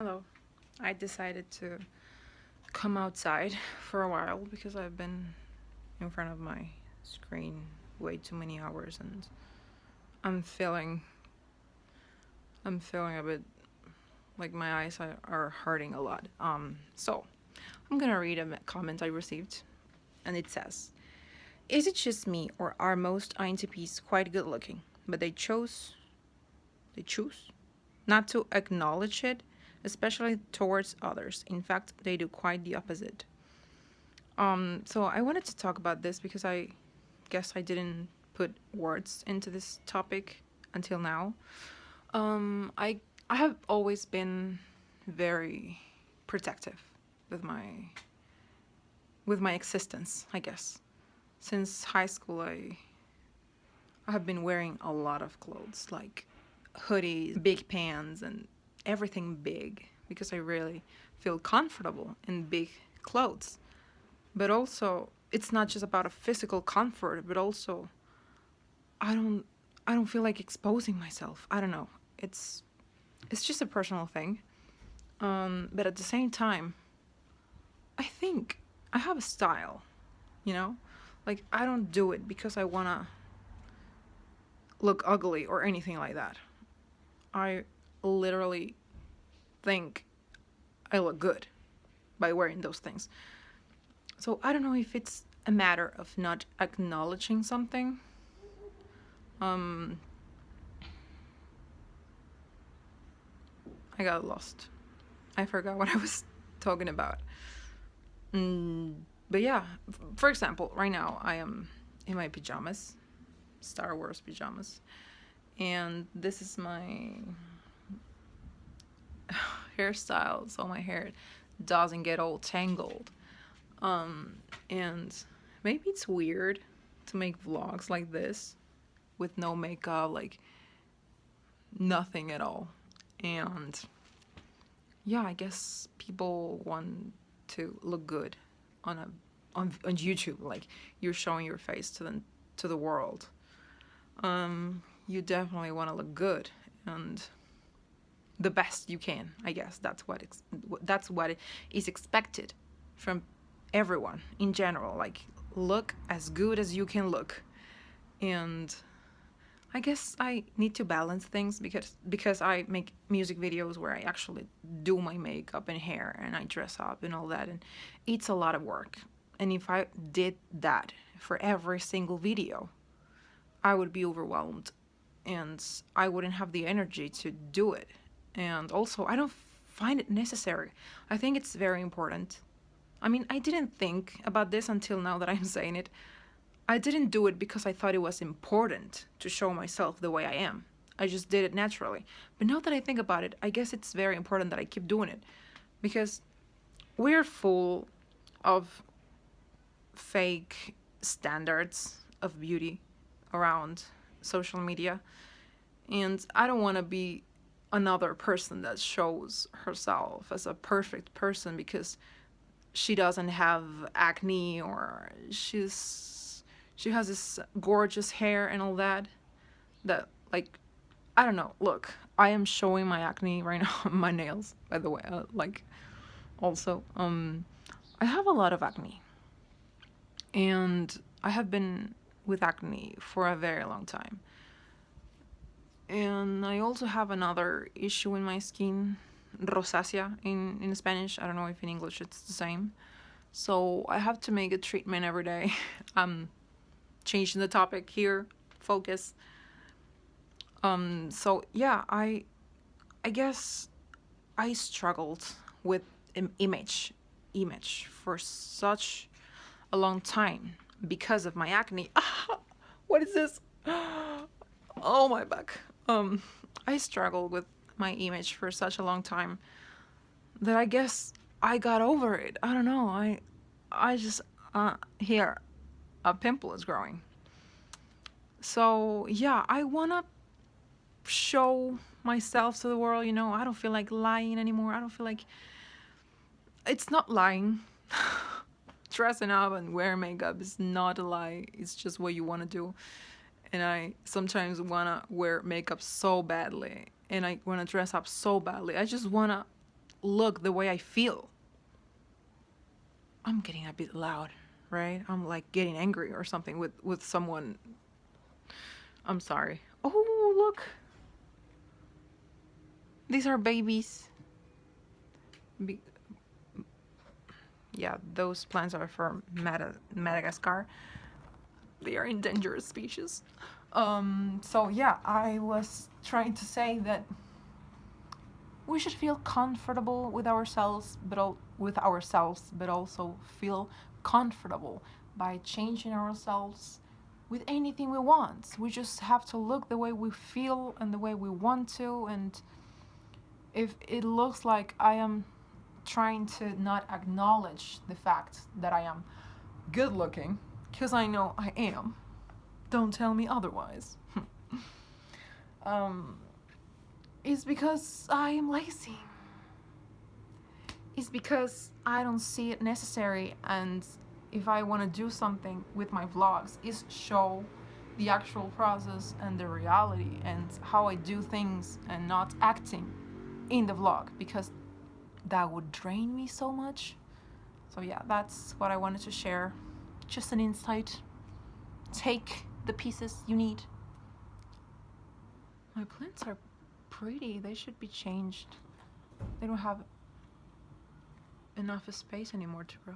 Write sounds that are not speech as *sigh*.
Hello. I decided to come outside for a while because I've been in front of my screen way too many hours and I'm feeling I'm feeling a bit like my eyes are, hurting a lot. Um so I'm gonna read a comment I received and it says Is it just me or are most INTPs quite good looking but they chose they choose not to acknowledge it especially towards others. In fact, they do quite the opposite. Um, so I wanted to talk about this because I guess I didn't put words into this topic until now. Um, I I have always been very protective with my with my existence, I guess. Since high school, I I have been wearing a lot of clothes, like hoodies, big pants, and everything big because I really feel comfortable in big clothes. But also, it's not just about a physical comfort, but also I don't I don't feel like exposing myself. I don't know. It's it's just a personal thing. Um, but at the same time, I think I have a style, you know? Like I don't do it because I want to look ugly or anything like that. I literally think I look good by wearing those things. So I don't know if it's a matter of not acknowledging something. Um, I got lost. I forgot what I was *laughs* talking about. Mm, but yeah, for example, right now I am in my pajamas, Star Wars pajamas, and this is my hairstyle so my hair doesn't get all tangled. Um, and maybe it's weird to make vlogs like this with no makeup, like nothing at all. And yeah, I guess people want to look good on a on, on YouTube, like you're showing your face to the to the world. Um, you definitely want to look good and the best you can i guess. That's what that's what is expected from everyone in general. Like look as good as you can look. And i guess i need to balance things because because i make music videos where i actually do my makeup and hair and i dress up and all that and it's a lot of work. And if i did that for every single video i would be overwhelmed and i wouldn't have the energy to do it and also I don't find it necessary. I think it's very important. I mean, I didn't think about this until now that I'm *laughs* saying it. I didn't do it because I thought it was important to show myself the way I am. I just did it naturally. But now that I think about it, I guess it's very important that I keep doing it because we're full of fake standards of beauty around social media and I don't want to be another person that shows herself as a perfect person because she doesn't have acne or she's she has this gorgeous hair and all that that like I don't know. Look I am showing my acne right *laughs* now my nails by the way uh, like also um I have a lot of acne. And I have been with acne for a very long time and I also have another issue in my skin rosacea in in Spanish. I don't know if in English it's the same. So I have to make a treatment every day. *laughs* I'm changing the topic here focus. Um so yeah I I guess I struggled with image image for such a long time because of my acne. *laughs* What is this? *gasps* Oh my back um, I struggled with my image for such a long time that I guess I got over it. I don't know. I, I just, uh, here, a pimple is growing. So yeah, I wanna show myself to the world, you know, I don't feel like lying anymore. I don't feel like, it's not lying. *laughs* Dressing up and wearing makeup is not a lie. It's just what you want to do and I sometimes wanna wear makeup so badly and I wanna dress up so badly. I just wanna look the way I feel. I'm getting a bit loud, right? I'm like getting angry or something with with someone. I'm sorry. Oh, look. These are babies. Be- yeah, those plants are from Mada- Madagascar. They are endangered species. Um, so yeah, I was trying to say that we should feel comfortable with ourselves, but with ourselves, but also feel comfortable by changing ourselves with anything we want. We just have to look the way we feel and the way we want to, and if it looks like I am trying to not acknowledge the fact that I am good looking, because I know I am. Don't tell me otherwise. *laughs* um, it's because I am lazy. It's because I don't see it necessary, and if I want to do something with my vlogs, is show the actual process and the reality and how I do things and not acting in the vlog because that would drain me so much. So yeah, that's what I wanted to share. Just an insight. Take the pieces you need. My plants are pretty. They should be changed. They don't have enough space anymore to grow.